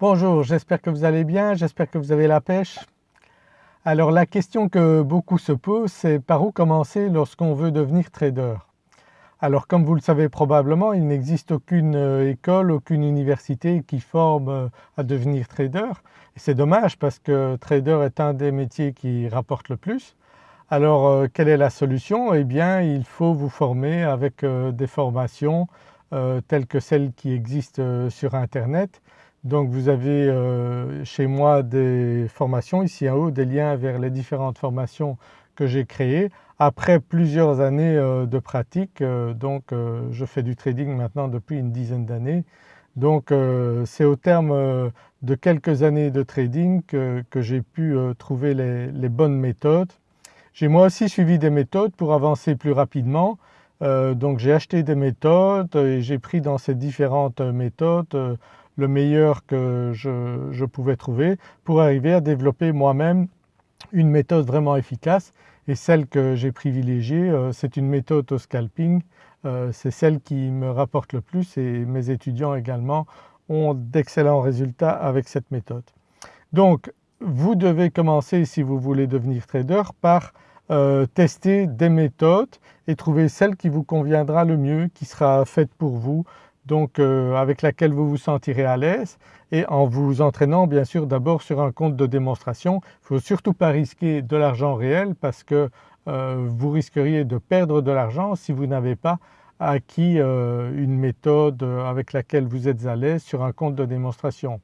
Bonjour, j'espère que vous allez bien, j'espère que vous avez la pêche. Alors la question que beaucoup se posent c'est par où commencer lorsqu'on veut devenir trader? Alors comme vous le savez probablement il n'existe aucune euh, école, aucune université qui forme euh, à devenir trader et c'est dommage parce que trader est un des métiers qui rapporte le plus. Alors euh, quelle est la solution? Eh bien il faut vous former avec des formations telles que celles qui existent sur internet donc vous avez euh, chez moi des formations ici en haut, des liens vers les différentes formations que j'ai créées. Après plusieurs années euh, de pratique, euh, donc je fais du trading maintenant depuis une dizaine d'années. Donc c'est au terme de quelques années de trading que, j'ai pu trouver les, bonnes méthodes. J'ai moi aussi suivi des méthodes pour avancer plus rapidement. donc j'ai acheté des méthodes et j'ai pris dans ces différentes méthodes le meilleur que je, pouvais trouver pour arriver à développer moi-même une méthode vraiment efficace et celle que j'ai privilégiée euh, c'est une méthode au scalping, euh, c'est celle qui me rapporte le plus et mes étudiants également ont d'excellents résultats avec cette méthode. Donc vous devez commencer si vous voulez devenir trader par euh, tester des méthodes et trouver celle qui vous conviendra le mieux, qui sera faite pour vous, donc euh, avec laquelle vous vous sentirez à l'aise et en vous entraînant bien sûr d'abord sur un compte de démonstration. Il ne faut surtout pas risquer de l'argent réel parce que euh, vous risqueriez de perdre de l'argent si vous n'avez pas acquis euh, une méthode avec laquelle vous êtes à l'aise sur un compte de démonstration.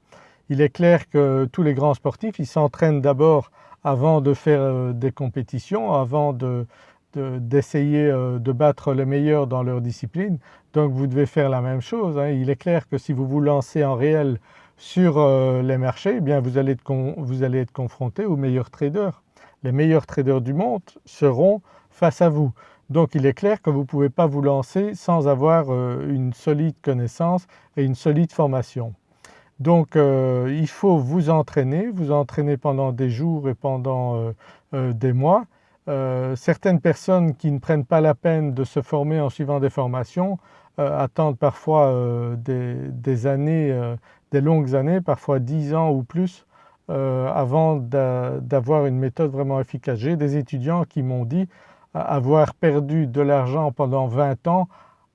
Il est clair que tous les grands sportifs ils s'entraînent d'abord avant de faire des compétitions, avant de, d'essayer euh, de, battre les meilleurs dans leur discipline. Donc vous devez faire la même chose. Hein. Il est clair que si vous vous lancez en réel sur euh, les marchés, eh bien vous allez, être vous allez être confronté aux meilleurs traders. Les meilleurs traders du monde seront face à vous. Donc il est clair que vous ne pouvez pas vous lancer sans avoir euh, une solide connaissance et une solide formation. Donc il faut vous entraîner, vous entraîner pendant des jours et pendant des mois euh, certaines personnes qui ne prennent pas la peine de se former en suivant des formations euh, attendent parfois euh, des, années, des longues années, parfois 10 ans ou plus avant d'avoir une méthode vraiment efficace. J'ai des étudiants qui m'ont dit avoir perdu de l'argent pendant 20 ans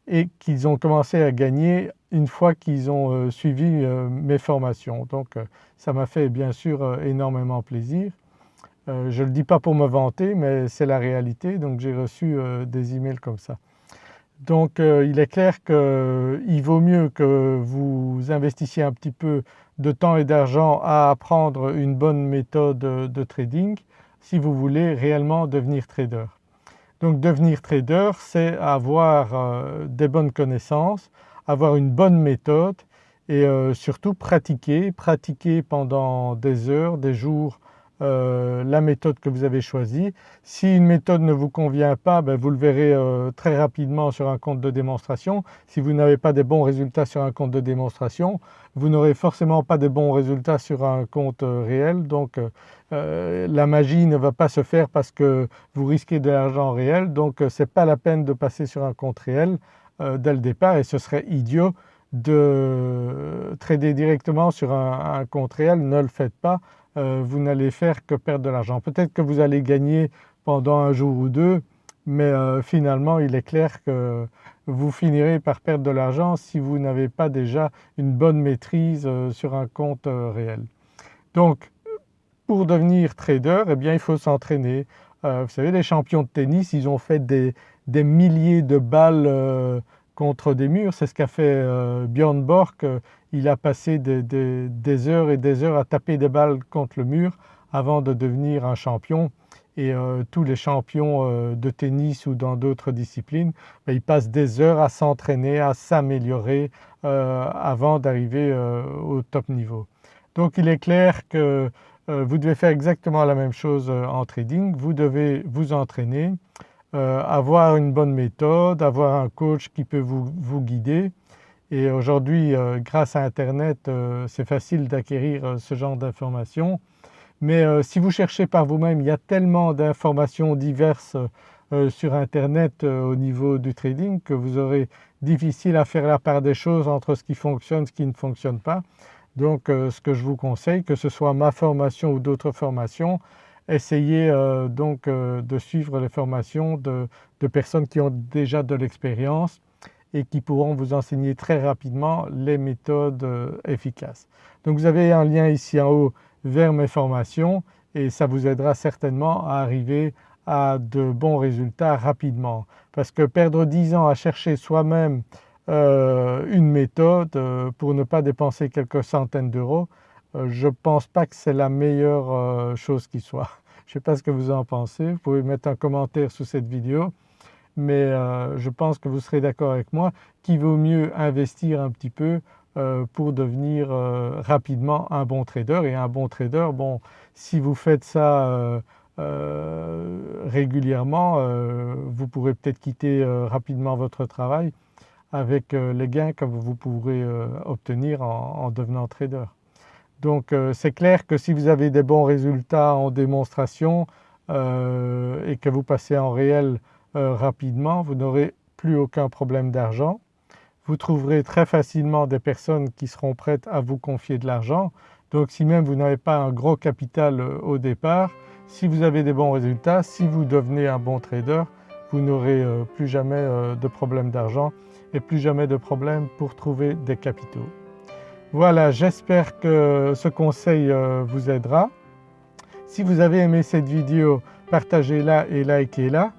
et qu'ils ont commencé à gagner une fois qu'ils ont suivi mes formations. Donc ça m'a fait bien sûr énormément plaisir. Euh, je ne le dis pas pour me vanter mais c'est la réalité donc j'ai reçu euh, des emails comme ça. Donc euh, il est clair qu'il vaut mieux que vous investissiez un petit peu de temps et d'argent à apprendre une bonne méthode de trading si vous voulez réellement devenir trader. Donc devenir trader c'est avoir des bonnes connaissances, avoir une bonne méthode et surtout pratiquer, pratiquer pendant des heures, des jours, euh, la méthode que vous avez choisie. Si une méthode ne vous convient pas, ben, vous le verrez euh, très rapidement sur un compte de démonstration. Si vous n'avez pas de bons résultats sur un compte de démonstration, vous n'aurez forcément pas de bons résultats sur un compte euh, réel. Donc la magie ne va pas se faire parce que vous risquez de l'argent réel. Donc ce n'est pas la peine de passer sur un compte réel dès le départ et ce serait idiot de trader directement sur un compte réel. Ne le faites pas euh, vous n'allez faire que perdre de l'argent. Peut-être que vous allez gagner pendant un jour ou deux mais euh, finalement il est clair que vous finirez par perdre de l'argent si vous n'avez pas déjà une bonne maîtrise euh, sur un compte réel. Donc pour devenir trader eh bien il faut s'entraîner. vous savez les champions de tennis ils ont fait des, milliers de balles contre des murs, c'est ce qu'a fait Björn Borg il a passé des, heures et des heures à taper des balles contre le mur avant de devenir un champion. Et euh, tous les champions euh, de tennis ou dans d'autres disciplines, ben, ils passent des heures à s'entraîner, à s'améliorer euh, avant d'arriver au top niveau. Donc il est clair que vous devez faire exactement la même chose en trading, vous devez vous entraîner, avoir une bonne méthode, avoir un coach qui peut vous guider et aujourd'hui euh, grâce à internet euh, c'est facile d'acquérir euh, ce genre d'informations mais si vous cherchez par vous-même il y a tellement d'informations diverses sur internet au niveau du trading que vous aurez difficile à faire la part des choses entre ce qui fonctionne et ce qui ne fonctionne pas. Donc ce que je vous conseille, que ce soit ma formation ou d'autres formations, essayez donc de suivre les formations de, de personnes qui ont déjà de l'expérience et qui pourront vous enseigner très rapidement les méthodes efficaces. Donc vous avez un lien ici en haut vers mes formations et ça vous aidera certainement à arriver à de bons résultats rapidement. Parce que perdre 10 ans à chercher soi-même euh, une méthode euh, pour ne pas dépenser quelques centaines d'euros, euh, je ne pense pas que c'est la meilleure chose qui soit. Je ne sais pas ce que vous en pensez, vous pouvez mettre un commentaire sous cette vidéo mais je pense que vous serez d'accord avec moi qu'il vaut mieux investir un petit peu euh, pour devenir euh, rapidement un bon trader et un bon trader, bon si vous faites ça euh, régulièrement, vous pourrez peut-être quitter rapidement votre travail avec les gains que vous pourrez obtenir en, devenant trader. Donc c'est clair que si vous avez des bons résultats en démonstration et que vous passez en réel rapidement, vous n'aurez plus aucun problème d'argent vous trouverez très facilement des personnes qui seront prêtes à vous confier de l'argent. Donc si même vous n'avez pas un gros capital euh, au départ, si vous avez des bons résultats, si vous devenez un bon trader, vous n'aurez euh, plus jamais euh, de problème d'argent et plus jamais de problème pour trouver des capitaux. Voilà, j'espère que ce conseil vous aidera. Si vous avez aimé cette vidéo, partagez-la et likez-la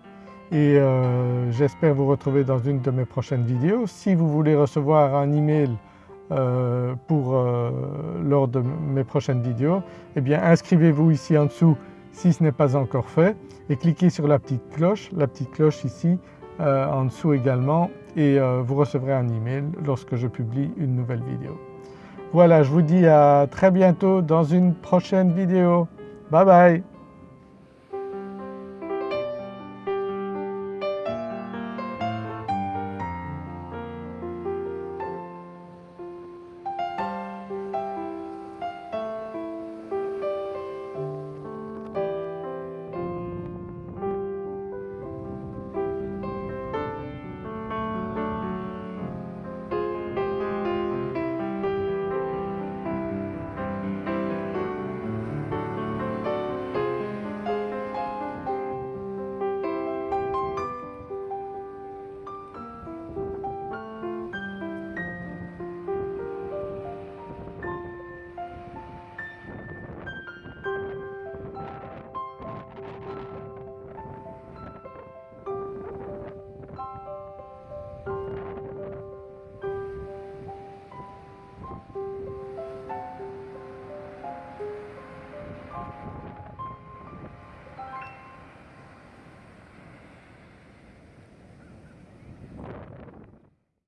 et euh, j'espère vous retrouver dans une de mes prochaines vidéos. Si vous voulez recevoir un email euh, pour, euh, lors de mes prochaines vidéos, eh bien inscrivez-vous ici en dessous si ce n'est pas encore fait et cliquez sur la petite cloche, la petite cloche ici en dessous également et vous recevrez un email lorsque je publie une nouvelle vidéo. Voilà, je vous dis à très bientôt dans une prochaine vidéo. Bye bye